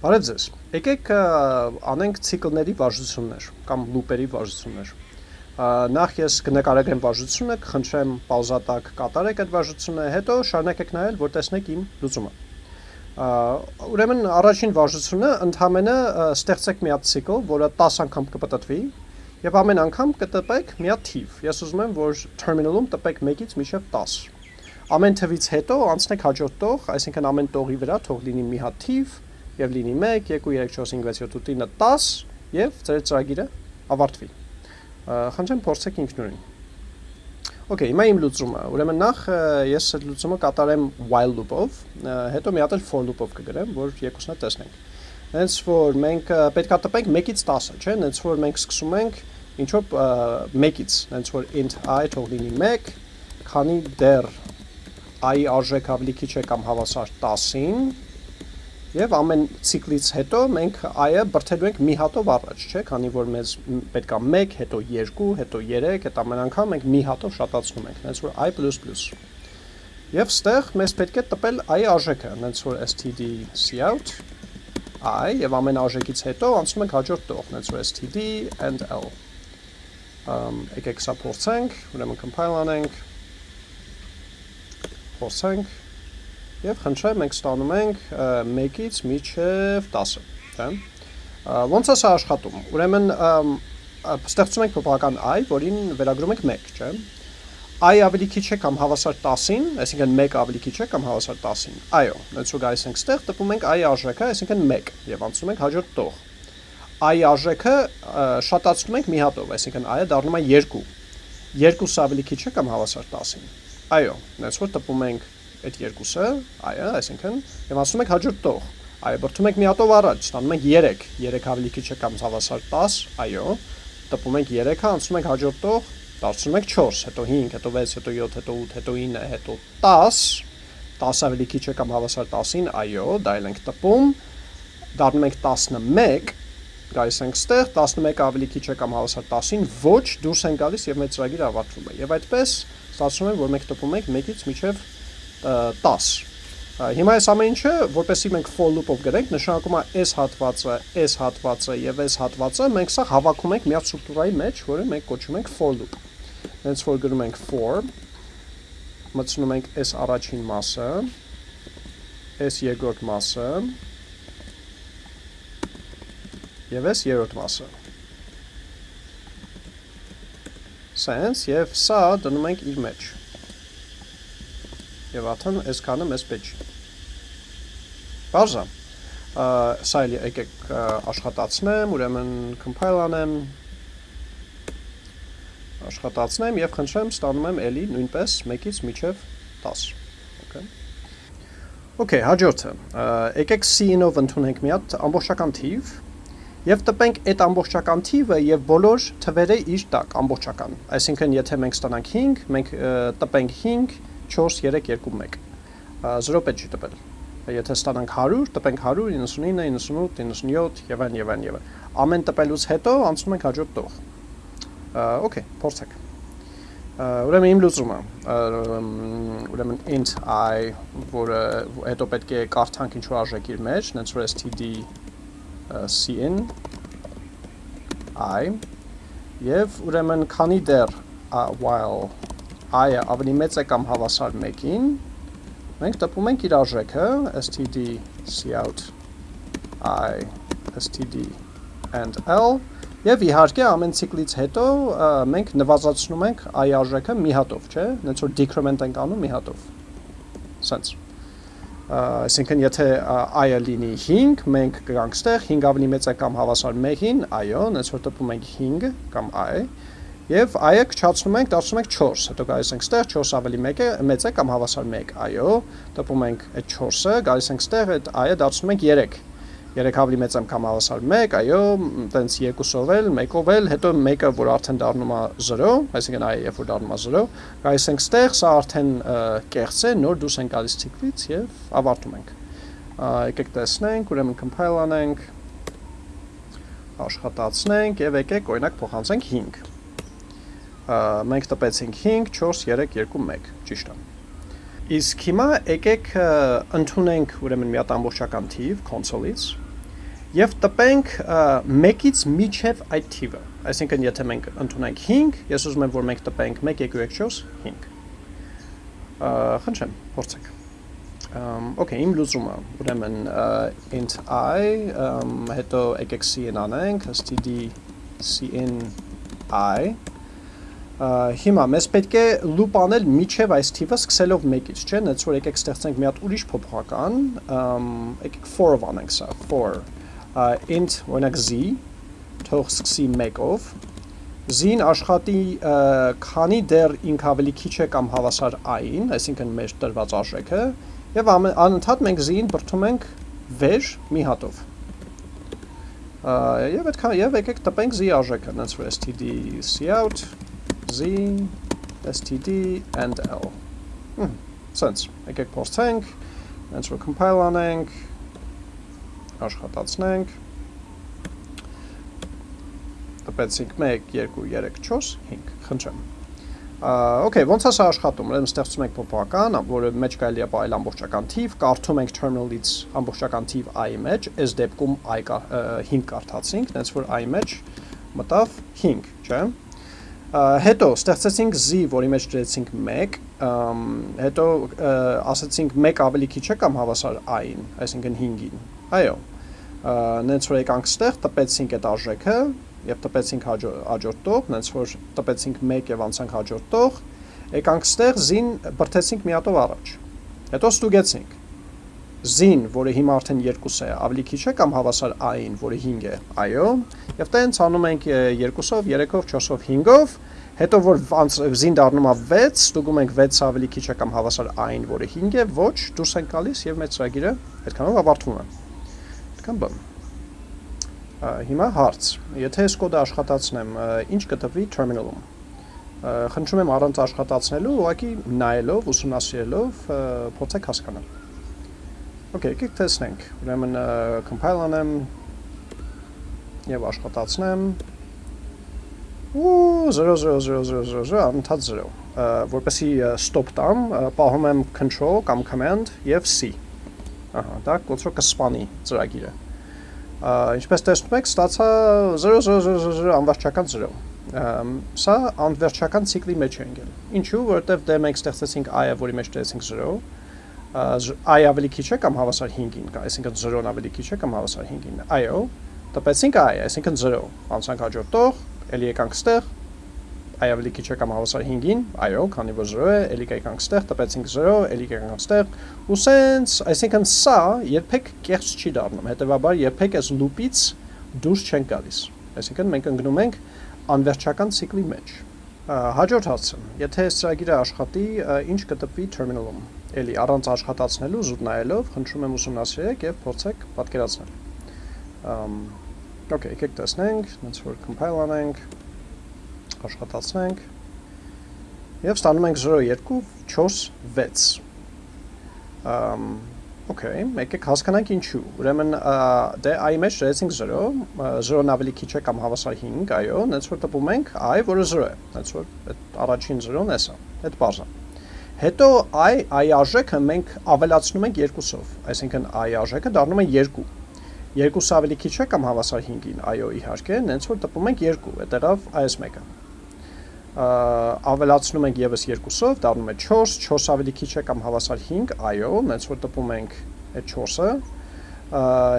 Բարև ձեզ։ Եկեք անենք ցիկլների վարժություններ կամ լուպերի վարժություններ։ Նախ ես կնկարագրեմ վարժությունը, կխնդրեմ պաուզատակ կատարեք այդ վարժությունը, հետո շարունակեք նայել, որ տեսնեք իմ լուծումը։ Ուրեմն առաջին վարժությունը ընդհանրապես ստեղծեք մի հատ ցիկլ, որը 10 անգամ կպտտվի, եւ ամեն անգամ կտպեք մի հատ թիվ։ Ես ուզում եմ, որ terminal-ում տպեք 1-ից մինչև 10։ Ամեն թվից հետո անցնեք հաջորդ տող, այսինքն ամեն տողի վրա թող լինի մի հատ թիվ, եւ լինի 1, 2, 3, 4, 5, 6, 7, 8, 9, 10 եւ ձեր ծրագիրը ավարտվի։ Խնդրեմ փորձեք ինքնուրույն։ Okay, հիմա իմ լուծումը։ Ուրեմն նախ ես այդ լուծումը կատարեմ while loop-ով, հետո մի հատ էլ for loop-ով կգրեմ, որ երկուսն էլ տեսնենք։ Հենց որ մենք պետքա տպենք 1-ից 10-ը, չէ՞, հենց որ մենք սկսում ենք ինչ որ 1-ից, հենց որ int i թող լինի 1, քանի դեռ i-ի արժեքը ավելի քիչ է կամ հավասար 10-ին, Եվ ամեն ցիկլից հետո մենք i-ը բրթելու ենք մի հատով առաջ, չէ՞, քանի որ մեզ պետք է 1, հետո 2, հետո 3, այդ ամեն անգամ մենք մի հատով շատացնում ենք, հենց որ i++։ Եվ ստեղ մեզ պետք է տպել i-ի արժեքը, հենց որ std cout i եւ ամեն արժեքից հետո անցնում ենք հաջորդ տող, հենց որ std and l։ Ամ եկեք սա փորձենք, ուրեմն compile անենք։ Փորձենք եւ խնդրեմ մենք ստանում ենք 1-ից մինչեւ 10-ը, թե։ Ոնց է սա աշխատում։ Ուրեմն ստեղծում ենք փոփոխական i, որին վերագրում ենք 1, չէ։ i ավելի քիչ է կամ հավասար 10-ին, այսինքն 1 ավելի քիչ է կամ հավասար 10-ին։ Այո, ու գայս ենք ստեղ, տպում ենք i արժեքը, այսինքն 1 եւ անցնում ենք հաջորդ տող։ i արժեքը շատացնում ենք մի հատով, այսինքն i-ը դառնում է 2։ 2-ը ավելի քիչ է կամ հավասար 10-ին։ Այո, որ տպում ենք այդ երկուսը, այո, այսինքն եւ ասում եք հաջորդ տող։ Այո, բրթում եք մի հատով առաջ, ստանում եք 3, 3 ավելի քիչ է կամ հավասար 10, այո, տպում ենք 3-ը, անցնում ենք հաջորդ տող, դարձնում ենք 4, հետո 5, հետո 6, հետո 7, հետո 8, հետո 9, հետո 10, 10 ավելի քիչ է կամ հավասար 10-ին, այո, դա էլ ենք տպում, դառնում ենք 11, գայս ենք ստեղ, 11 ավելի քիչ է կամ հավասար 10-ին, ոչ, դուրս են գալիս եւ մեր ծրագիրը ավարտվում է։ Եվ այդպես ստացվում է, որ մենք տպում ենք 1-ից մինչև 10։ Հիմա այս ամեն ինչը, որպեսզի մենք for loop-ով գրենք, նշանակում է այս հատվածը, այս հատվածը եւ այս հատվածը մենք սա հավաքում ենք միած ստրուկտուրայի մեջ, որը մենք կոչում ենք for loop։ Հենց որ գրում ենք for, մտցնում ենք այս առաջին մասը, այս երկրորդ մասը եւ այս երրորդ մասը։ Sense եւ սա դնում ենք իր մեջ եւ արդեն այսքանը մեզ պետք չի։ Բարձա։ Սա էլ եկեք աշխատացնեմ, ուրեմն compile անեմ, աշխատացնեմ եւ խնդրեմ ստանում եմ էլի նույնպես 1-ից մինչև 10։ Okay։ Okay, հաջորդը։ Եկեք C-ով ընդունենք մի հատ ամբողջական թիվ եւ տպենք այդ ամբողջական թիվը եւ բոլոր թվերը իր տակ ամբողջական։ Այսինքն, եթե մենք ստանանք 5, մենք տպենք 5 4, 3, 2, 1։ 0 պետք չի տպել։ Եթե ստանանք 100, տպենք 100, 99, 98, 97 եւ այն եւ այն եւ Ամեն տպելուց հետո անցնում ենք հաջորդ տող։ Okay, փորձեք։ Ուրեմն իմ լուծումը, ուրեմն int i, որը հետո պետք է կարդանք ինչ որ արժեք իր մեջ, նենց որ std cin i եւ ուրեմն քանի դեռ while i-ը ավելի մեծ է կամ հավասար 1-ին, մենք տպում ենք իր արժեքը std cout i std and l եւ իհարկե ամեն ցիկլից հետո մենք նվազեցնում ենք i արժեքը մի հատով, չէ՞, նենց որ decrement ենք անում մի հատով։ Սենց այսինքն եթե i-ը լինի 5, մենք կգանք ստեղ 5 ավելի մեծ է կամ հավասար 1-ին, այո, նենց որ տպում ենք 5 կամ i, Եվ i-ը քչացնում ենք, դարձնում ենք 4, հետո գալիս ենք ստեղ 4 ավելի 1 է, մեծ է կամ հավասար 1, այո, տպում ենք այդ 4-ը, գալիս ենք ստեղ, այդ i-ը դարձնում ենք 3, 3 ավելի մեծ եմ կամ հավասար 1, այո, տենց 2-ով էլ, 1-ով էլ, հետո 1-ը, որ արդեն դառնում է 0, այսինքն i-ը երբ որ դառնում է 0, գալիս ենք ստեղ, սա արդեն կեղծ է, նոր դուրս ենք գալիս ցիկլից եւ ավարտում ենք։ Եկեք տեսնենք, ուրեմն compile անենք, աշխատացնենք եւ եկեք օրինակ փոխանցենք 5 մենք տպեցինք 5, 4, 3, 2, 1, ճիշտ է։ Իսկ հիմա եկեք ընդունենք ուրեմն մի հատ ամբողջական թիվ console-ից եւ տպենք 1-ից միջև այդ թիվը։ Այսինքն եթե մենք ընդունենք 5, ես ուզում եմ որ մենք տպենք 1 2 3 4 5։ Խնդրեմ, փորձեք։ Okay, իմ լուծումը, ուրեմն int i, հետո եկեք cin անենք, std cin i հիմա մեզ պետք է loop անել միջև այս թիվը սկսելով 1-ից, չէ՞, նենց որ եկեք ստեղծենք մի հատ ուրիշ փոփոխական, եկեք for-ով անենք սա, for int օրինակ z թող սկսի 1-ով z-ին աշխատի քանի դեռ ինք ավելի քիչ է կամ հավասար i-ին, այսինքն մեր տրված արժեքը, եւ անընդհատ մենք z-ին բրթում ենք վեր մի հատով եւ այդքան եւ եկեք տպենք z արժեքը, նենց որ std cout z, std, and l. Hmm, sense, եկեք փորձենք, հենց որ compile անենք, աշխատացնենք, տպեցինք 1, 2, 3, 4, 5, խնդրեմ։ Okay, ոնց է սա աշխատում։ Ուրեմն ստեղծում ենք փոփոխական, որը մեջ կարելի է բայել ամբողջական թիվ, կարդում ենք terminal-ից ամբողջական թիվ i մեջ, այս դեպքում i 5 կարդացինք, հենց որ i մեջ մտավ 5, չէ՞ հետո ստեղծեցինք z, որի մեջ դրեցինք 1, հետո ասացինք 1 ավելի քիչ է կամ հավասար i-ին, այսինքն 5-ին։ Այո։ Նենց որ եկանք ստեղ, տպեցինք այդ արժեքը եւ տպեցինք հաջորդ տող, նենց որ տպեցինք 1 եւ անցանք հաջորդ տող, եկանք ստեղ z-ին բրթեցինք մի հատով առաջ։ Հետո ստուգեցինք z-ին, որը հիմա արդեն 2 է, ավելի քիչ է կամ հավասար i-ին, որը 5 է։ Այո, եւ տենց անում ենք 2-ով, 3-ով, 4-ով, 5-ով, հետո որ z-ին դառնում է 6, ստուգում ենք 6-ը ավելի քիչ է կամ հավասար i-ին, որը 5 է, ոչ, դուրս ենք գալիս եւ մեր ծրագիրը այդքանով ավարտվում է։ Այդքան բան։ Հիմա հարց։ Եթե այս կոդը աշխատացնեմ, ինչ կտվի terminal-ում։ Խնդրում եմ առանց աշխատացնելու, ուղղակի նայելով, ուսումնասիրելով փորձեք հասկանալ։ Okay, եկեք տեսնենք։ Ուրեմն compile անեմ եւ աշխատացնեմ։ Ու 00000 անընդհատ 0։ Որպեսի stop տամ, պահում եմ control կամ command եւ c։ Ահա, դա կոչվում կսպանի ծրագիրը։ Ինչպես տեսնում եք, ստացա 00000 անվերջական 0 սա անվերջական ցիկլի մեջ է ընկել։ Ինչու՞, որովհետև դե մենք ստեղծեցինք i-ը, որի մեջ դրեցինք 0, i ավելի քիչ է կամ հավասար 5-ին, այսինքն 0-ն ավելի քիչ է կամ հավասար 5-ին։ Այո, տպեցինք i, այսինքն 0, անցանք հաջորդ տող, ելի եկանք ստեղ, i ավելի քիչ է կամ հավասար 5-ին, այո, քանի որ 0 է, ելի եկանք ստեղ, տպեցինք 0, ելի եկանք ստեղ, ու սենց, այսինքն սա երբեք կեղծ չի դառնում, հետևաբար երբեք այս loop-ից դուրս չենք գալիս։ Այսինքն մենք ընկնում ենք անվերջական ցիկլի մեջ։ Հաջորդ հարցը, եթե այս ծրագիրը աշխատի, ինչ կտպվի terminal-ում էլի առանց աշխատացնելու, զուտ նայելով, խնդրում եմ ուսումնասիրեք եւ փորձեք պատկերացնել։ Ամ Okay, եկեք տեսնենք, ոնց որ compile անենք, աշխատացնենք եւ ստանում ենք 0 2 4 6։ Ամ Okay, եկեք հասկանանք ինչու։ Ուրեմն դե i մեջ դրեցինք 0, 0-ն ավելի քիչ է կամ հավասար 5, այո, նենց որ տպում ենք i, որը 0 է։ Նենց որ այդ առաջին 0-ն է սա։ Այդ բարձր Հետո i i արժեքը մենք ավելացնում ենք 2-ով, այսինքն i արժեքը դառնում է 2։ 2-ը ավելի քիչ է կամ հավասար 5-ին, այո, իհարկե, նենց որ տպում ենք 2, այդտեղով այս մեկը։ Ավելացնում ենք եւս 2-ով, դառնում է 4, 4 ավելի քիչ է կամ հավասար 5, այո, նենց որ տպում ենք այդ 4-ը։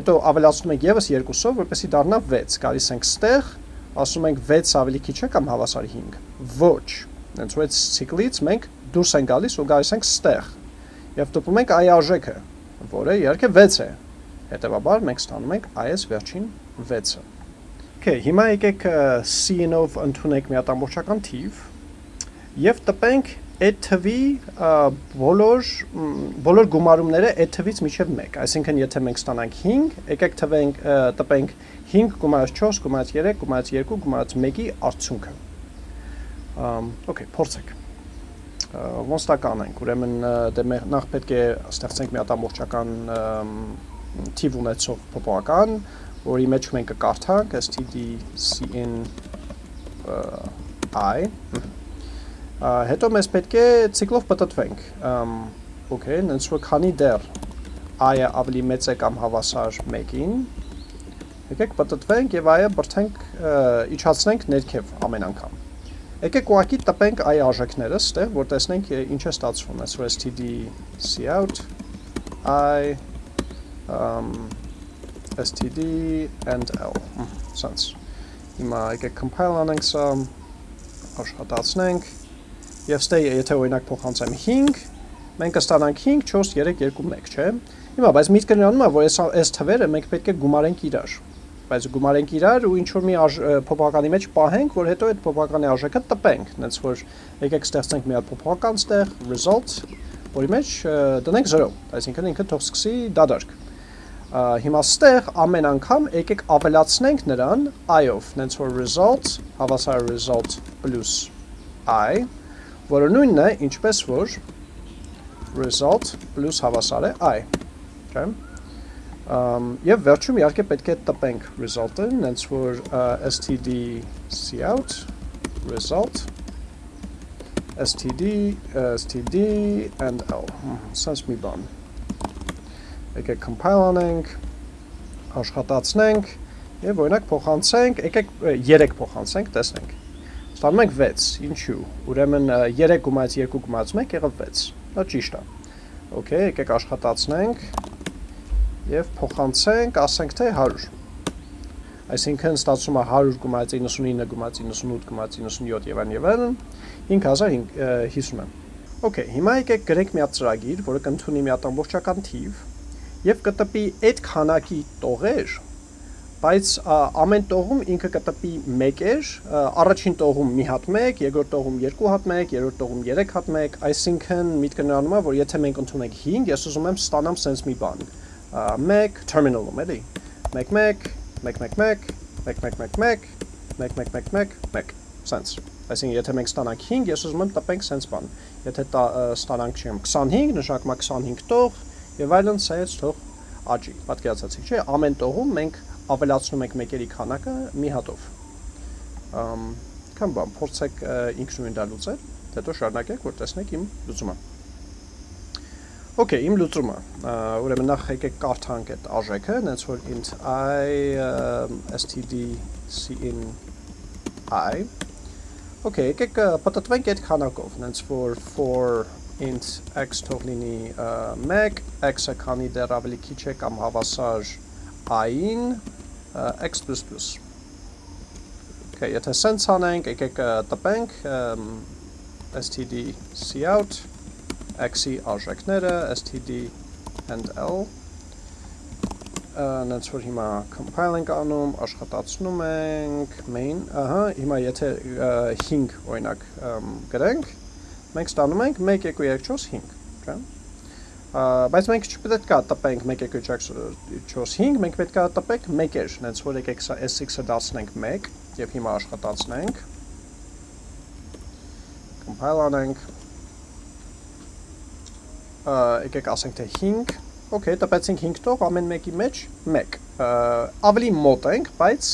Հետո ավելացնում ենք եւս 2-ով, որպեսզի դառնա 6, գալիս ենք ստեղ, ասում ենք 6 ավելի քիչ է կամ հավասար 5։ Ոչ։ Հենց որ այդ ցիկլից մենք դուրս են գալիս ու գալիս ենք ստեղ եւ տպում ենք այ արժեքը, որը իհարկե 6 է։ Հետևաբար մենք ստանում ենք այս վերջին 6-ը։ Okay, հիմա եկեք cin-ով ընդունենք մի հատ ամբողջական թիվ եւ տպենք այդ թվի բոլոր բոլոր գումարումները այդ թվից միջև 1, այսինքն եթե մենք ստանանք 5, եկեք թվենք տպենք 5 գումարած 4, գումարած 3, գումարած 2, գումարած 1-ի արդյունքը։ Okay, փորձեք ոնց դա կանենք։ Ուրեմն դե նախ պետք է ստեղծենք մի հատ ամբողջական թիվ ունեցող փոփոխական, որի մեջ մենք կկարդանք stdcin i հետո մեզ պետք է ցիկլով պատտվենք okay նենց որ քանի դեռ i-ը ավելի մեծ է կամ հավասար 1-ին Եկեք պատտվենք եւ այը բրթենք իջացնենք ներքև ամեն անգամ։ Եկեք ուղակի տպենք այ արժեքները ստեղ, որ տեսնենք ինչ է ստացվում։ Այսօր std cout i um std and l. Sense հիմա եկեք compile անենք սա աշխատացնենք եւ ստե եթե օրինակ փոխանցեմ 5 մենք կստանանք 5 4 3 2 1 չէ Հիմա, բայց միտքը նրանում է, որ այս այս թվերը մենք պետք է գումարենք իրար։ Բայց գումարենք իրար ու ինչ որ մի փոփոխականի մեջ պահենք, որ հետո այդ փոփոխականի արժեքը տպենք, այնց որ եկեք ստեղծենք մի հատ փոփոխական ստեղ result, որի մեջ դնենք 0, այսինքն ինքը թող սկսի դադարք։ Հիմա ստեղ ամեն անգամ եկեք ավելացնենք նրան i-ով, այնց որ result հավասար result plus i, որը նույնն է, ինչպես որ result plus հավասար է i չէ։ Ամ եւ վերջում իհարկե պետք է տպենք result-ը, հենց որ std cout result std std and l. Sense մի բան եկեք compile անենք աշխատացնենք եւ օրինակ փոխանցենք եկեք 3 փոխանցենք տեսնենք ստանում ենք 6 ինչու ուրեմն 3 գումարից 2 գումարից 1 եղավ 6 դա ճիշտ է Okay, եկեք աշխատացնենք եւ փոխանցենք, ասենք թե 100։ Այսինքն ստացվում է 100 գումարից 99 գումարից 98 գումարից 97 եւ այլն եւ այլն 5050 Okay, հիմա եկեք գրենք մի հատ ծրագիր, որը կընդունի մի հատ ամբողջական թիվ եւ կտպի այդ քանակի տողեր, բայց ամեն տողում ինքը կտպի 1 էր, առաջին տողում մի հատ 1, երկրորդ տողում 2 հատ 1, երրորդ տողում 3 հատ 1, այսինքն միտքը նրանում է, որ եթե մենք ընդունենք 5, ես ուզում եմ ստանամ sense մի բան մեկ terminal-ում էլի 1 1 1 1 1 1 1 1 1 1 1 1 1 1 sense այսինքն եթե մենք ստանանք 5 ես ուզում եմ տպենք sense բան եթե ստանանք չեմ 25 նշանակում է 25 տող եւ այլն սայից թող աճի պատկերացացիք չէ ամեն տողում մենք ավելացնում ենք մեկերի քանակը մի հատով ըմ կամ բան փորձեք ինքնուրույն դա լուծել հետո շարունակեք որ տեսնեք իմ լուծումը Okay, իմ լուծումը։ Ուրեմն նախ եկեք կարդանք այդ արժեքը, հենց որ int i std cin i։ Okay, եկեք պատտվենք այդ քանակով, հենց որ for int x թող լինի 1, x-ը քանի դեռ ավելի քիչ է կամ հավասար i-ին x++։ Okay, եթե sense անենք, եկեք տպենք std cout x-ի արժեքները std and l նենց որ հիմա compile ենք անում, աշխատացնում ենք main, ահա, հիմա եթե 5 օրինակ գրենք, մենք ստանում ենք 1 2 3 4 5, չէ՞։ Բայց մենք չպետք է տպենք 1 2 3 4 5, մենք պետք է տպենք 1-եր, նենց որ եկեք սա sx-ը դարձնենք 1 եւ հիմա աշխատացնենք։ Compile անենք եկեք ասենք թե 5 Okay, տպեցինք 5 տող ամեն մեկի մեջ 1։ Ավելի մոտ ենք, բայց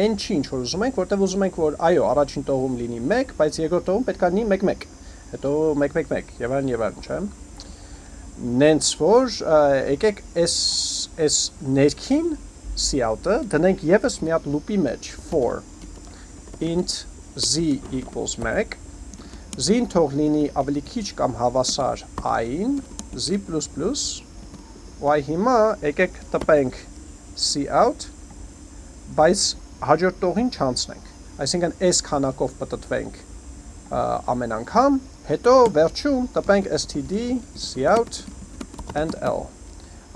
այն չի ինչ որ ուզում ենք, որտեղ ուզում ենք որ այո, առաջին տողում լինի 1, բայց երկրորդ տողում պետք է լինի 1-1։ Հետո 1-1-1 եւ այլն եւ այլն, չէ՞։ Նենց որ եկեք այս այս ներքին cout-ը դնենք եւս մի հատ loop-ի մեջ for int z equals 1 z-ին թող լինի ավելի քիչ կամ հավասար i-ին z++ ու այ հիմա եկեք տպենք cout, բայց հաջորդ տողին չանցնենք։ Այսինքն այս քանակով պատտվենք ամեն անգամ, հետո վերջում տպենք std cout and l։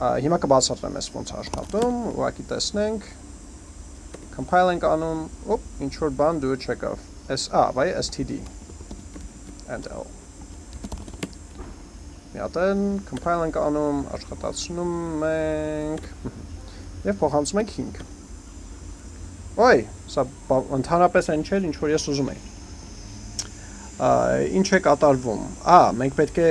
Հիմա կբացատրեմ ես ոնց աշխատում, ուղղակի տեսնենք։ Compile ենք անում, ոպ, ինչ որ բան դու չեկավ։ S, a, բայ std and l մի հատ են, compile ենք անում, աշխատացնում ենք եւ փոխանցում ենք 5։ Ոյ, սա ընդհանրապես այն չէր, ինչ որ ես ուզում եի։ Ինչ է կատարվում։ Ա, մենք պետք է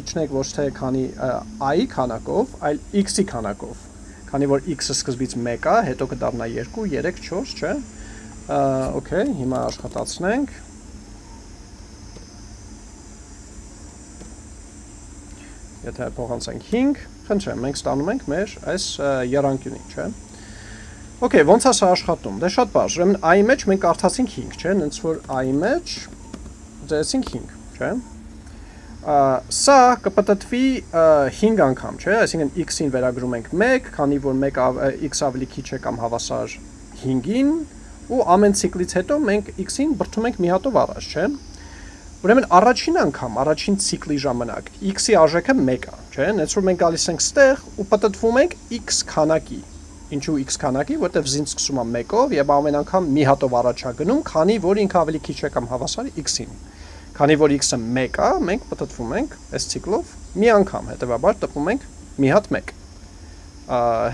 իջնենք ոչ թե քանի i-ի քանակով, այլ x-ի քանակով։ Քանի որ x-ը սկզբից 1 է, հետո կդառնա 2, 3, 4, չէ՞։ Okay, հիմա աշխատացնենք եթե փոխանցենք 5, խնդրեմ, մենք ստանում ենք մեր այս երանկյունի, չէ։ Okay, ոնց է սա աշխատում։ Դե շատ բարձ։ Ուրեմն i-ի մեջ մենք կարդացինք 5, չէ՞, հենց որ i-ի մեջ դրեցինք 5, չէ՞։ Սա կպտտվի 5 անգամ, չէ՞, այսինքն x-ին վերագրում ենք 1, քանի որ 1 x ավելի քիչ է կամ հավասար 5-ին, ու ամեն ցիկլից հետո մենք x-ին բրթում ենք մի հատով առաջ, չէ՞։ Ուրեմն առաջին անգամ, առաջին ցիկլի ժամանակ x-ի արժեքը 1 է, չէ՞։ Հենց որ մենք գալիս ենք ստեղ ու պատտվում ենք x քանակի։ Ինչու x քանակի, որտեվ զին սկսում է 1-ով եւ ամեն անգամ մի հատով առաջ է գնում, քանի որ ինքը ավելի քիչ է կամ հավասար x-ին։ Քանի որ x-ը 1 է, մենք պատտվում ենք այս ցիկլով մի անգամ, հետեւաբար տպում ենք մի հատ 1։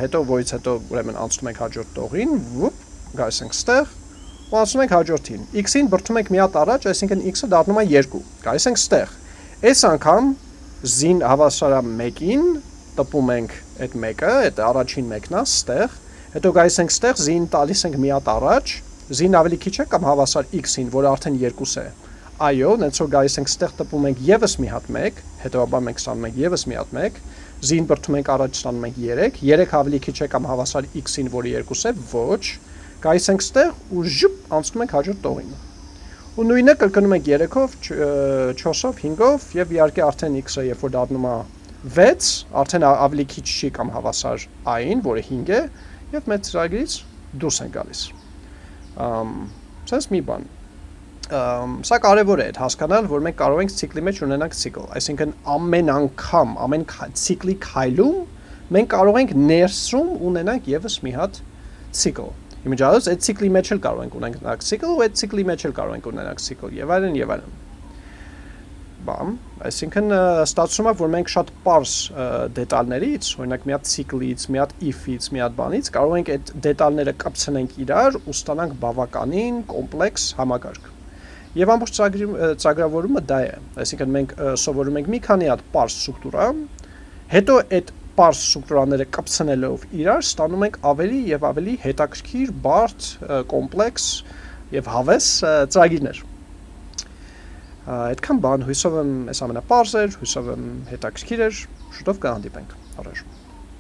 Հետո որից հետո ուրեմն անցնում ենք հաջորդ տողին, վուպ, գալիս ենք ստեղ ու ասում ենք հաջորդին։ X-ին բրթում ենք մի հատ առաջ, այսինքն X-ը դառնում է 2։ Գալիս ենք ստեղ։ Այս անգամ z-ին հավասար է 1-ին, տպում ենք այդ 1-ը, այդ առաջին մեկն է ստեղ։ Հետո գալիս ենք ստեղ, z-ին տալիս ենք մի հատ առաջ, z-ին ավելի քիչ է կամ հավասար x-ին, որը արդեն 2 է։ Այո, նենց որ գալիս ենք ստեղ տպում ենք եւս մի հատ 1, հետո մենք ստանում ենք եւս մի հատ 1, z-ին բրթում ենք առաջ ստանում ենք 3, 3 ավելի քիչ է կամ հավասար x-ին, որը 2 է, ոչ, գայս ենք ստեղ ու ժուպ անցնում ենք հաջորդ տողին։ Ու նույնը կրկնում ենք 3-ով, 4-ով, 5-ով եւ իհարկե արդեն x-ը երբ որ դառնում է 6, արդեն ավելի քիչ չի կամ հավասար i-ին, որը 5 է, եւ մեր ծրագրից դուրս են գալիս։ Ամ, sense մի բան։ Ամ, սա կարևոր է հասկանալ, որ մենք կարող ենք ցիկլի մեջ ունենանք ցիկլ, այսինքն ամեն անգամ, ամեն ցիկլի քայլում մենք կարող ենք ներսում ունենանք եւս մի հատ ցիկլ Իմիջիալս այդ ցիկլի մեջ էլ կարող ենք ունենանք ցիկլ ու այդ ցիկլի մեջ էլ կարող ենք ունենանք ցիկլ եւ այլն եւ այլն։ Բամ, այսինքն ստացվում է, որ մենք շատ པարս դետալներից, օրինակ մի հատ ցիկլից, մի հատ if-ից, մի հատ բանից կարող ենք այդ դետալները կապցնենք իրար ու ստանանք բավականին կոմպլեքս համակարգ։ Եվ ամբողջ ծրագրավորումը դա է։ Այսինքն մենք սովորում ենք մի քանի հատ པարս ստրուկտուրա, հետո այդ պարզ ստրուկտուրաները կպցնելով իրար ստանում ենք ավելի եւ ավելի հետաքրքիր, բարդ, կոմպլեքս եւ հավես ծրագիրներ։ Այդքան բան հույսով եմ այս ամենապարզ էր, հույսով եմ հետաքրքիր էր, շուտով կհանդիպենք։ Առաջ